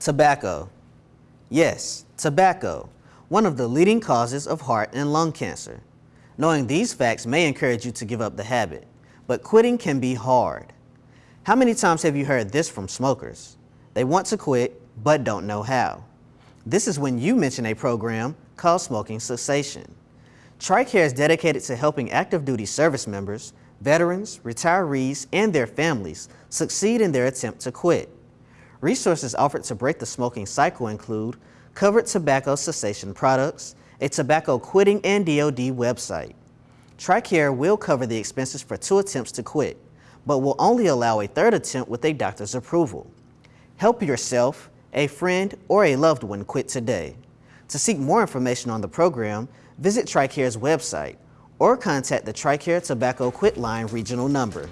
Tobacco. Yes, tobacco, one of the leading causes of heart and lung cancer. Knowing these facts may encourage you to give up the habit, but quitting can be hard. How many times have you heard this from smokers? They want to quit, but don't know how. This is when you mention a program called smoking cessation. TRICARE is dedicated to helping active duty service members, veterans, retirees, and their families succeed in their attempt to quit. Resources offered to break the smoking cycle include covered tobacco cessation products, a tobacco quit line and DOD website. TRICARE will cover the expenses for two attempts to quit, but will only allow a third attempt with a doctor's approval. Help yourself, a friend, or a loved one quit today. To seek more information on the program, visit TRICARE's website or contact the TRICARE Tobacco Quit Line regional number